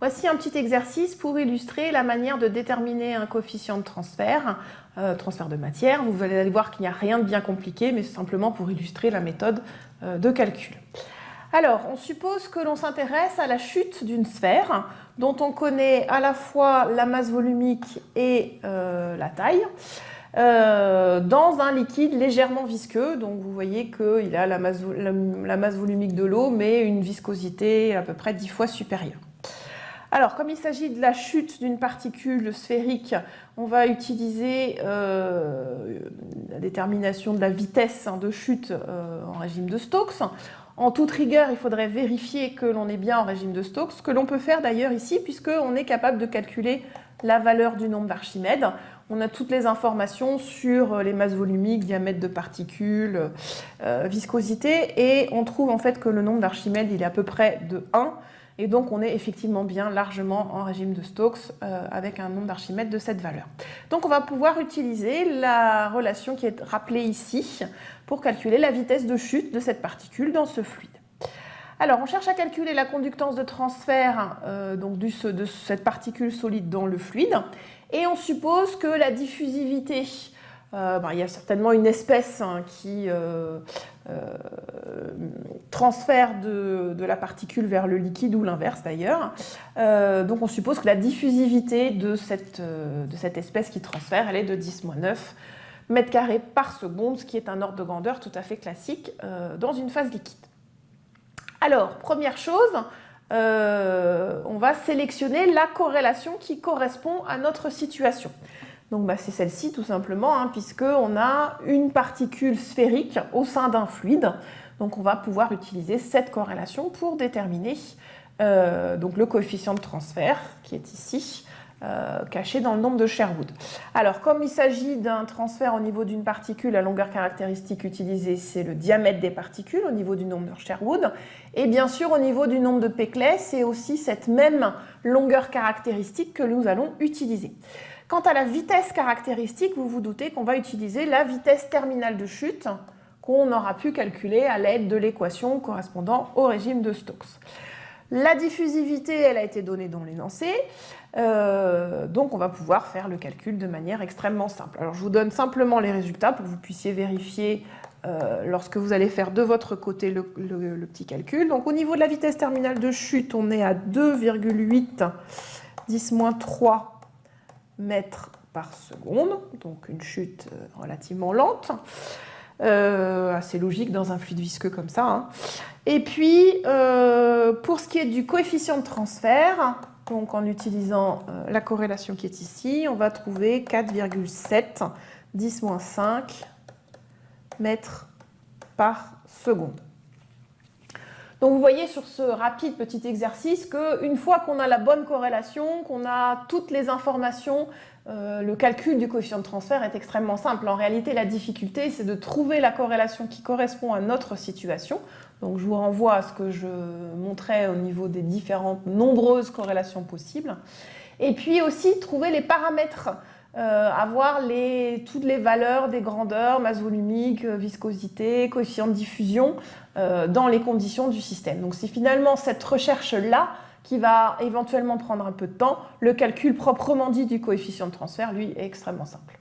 Voici un petit exercice pour illustrer la manière de déterminer un coefficient de transfert, euh, transfert de matière. Vous allez voir qu'il n'y a rien de bien compliqué, mais c'est simplement pour illustrer la méthode euh, de calcul. Alors, on suppose que l'on s'intéresse à la chute d'une sphère dont on connaît à la fois la masse volumique et euh, la taille. dans un liquide légèrement visqueux. Donc vous voyez qu'il a la masse, volumique de l'eau, mais une viscosité à peu près 10 fois supérieure. Alors, comme il s'agit de la chute d'une particule sphérique, on va utiliser euh, la détermination de la vitesse hein, de chute euh, en régime de Stokes. En toute rigueur, il faudrait vérifier que l'on est bien en régime de Stokes, ce que l'on peut faire d'ailleurs ici, puisqu'on est capable de calculer la valeur du nombre d'Archimède. On a toutes les informations sur les masses volumiques, diamètre de particules, euh, viscosité, et on trouve en fait que le nombre d'Archimède, est à peu près de 1, et donc, on est effectivement bien largement en régime de Stokes euh, avec un nombre d'Archimède de cette valeur. Donc, on va pouvoir utiliser la relation qui est rappelée ici pour calculer la vitesse de chute de cette particule dans ce fluide. Alors, on cherche à calculer la conductance de transfert euh, donc de cette particule solide dans le fluide. Et on suppose que la diffusivité euh, il y a certainement une espèce hein, qui euh, euh, transfère de, la particule vers le liquide ou l'inverse d'ailleurs. donc on suppose que la diffusivité de cette, de cette espèce qui transfère, elle est de 10-9 mètres carrés par seconde, ce qui est un ordre de grandeur tout à fait classique dans une phase liquide. Alors, première chose, on va sélectionner la corrélation qui correspond à notre situation. Donc bah, c'est celle-ci tout simplement, hein, puisqu'on a une particule sphérique au sein d'un fluide. Donc on va pouvoir utiliser cette corrélation pour déterminer euh, donc le coefficient de transfert qui est ici, euh, caché dans le nombre de Sherwood. Alors comme il s'agit d'un transfert au niveau d'une particule, la longueur caractéristique utilisée c'est le diamètre des particules au niveau du nombre de Sherwood. Et bien sûr au niveau du nombre de Peclet, c'est aussi cette même longueur caractéristique que nous allons utiliser. Quant à la vitesse caractéristique, vous vous doutez qu'on va utiliser la vitesse terminale de chute qu'on aura pu calculer à l'aide de l'équation correspondant au régime de Stokes. La diffusivité, elle a été donnée dans l'énoncé, euh, donc on va pouvoir faire le calcul de manière extrêmement simple. Alors je vous donne simplement les résultats pour que vous puissiez vérifier euh, lorsque vous allez faire de votre côté le, petit calcul. Donc au niveau de la vitesse terminale de chute, on est à 2,8 10-3 mètres par seconde, donc une chute euh, relativement lente, euh, assez logique dans un fluide visqueux comme ça. Hein. Et puis, euh, pour ce qui est du coefficient de transfert, donc en utilisant la corrélation qui est ici, on va trouver 4,7 10-5 mètres par seconde. Donc vous voyez sur ce rapide petit exercice qu'une fois qu'on a la bonne corrélation, qu'on a toutes les informations, euh, le calcul du coefficient de transfert est extrêmement simple. En réalité, la difficulté, c'est de trouver la corrélation qui correspond à notre situation. Donc je vous renvoie à ce que je montrais au niveau des différentes nombreuses corrélations possibles. Et puis aussi trouver les paramètres euh, avoir toutes les valeurs des grandeurs, masse volumique, euh, viscosité, coefficient de diffusion euh, dans les conditions du système. Donc c'est finalement cette recherche-là qui va éventuellement prendre un peu de temps. Le calcul proprement dit du coefficient de transfert, lui, est extrêmement simple.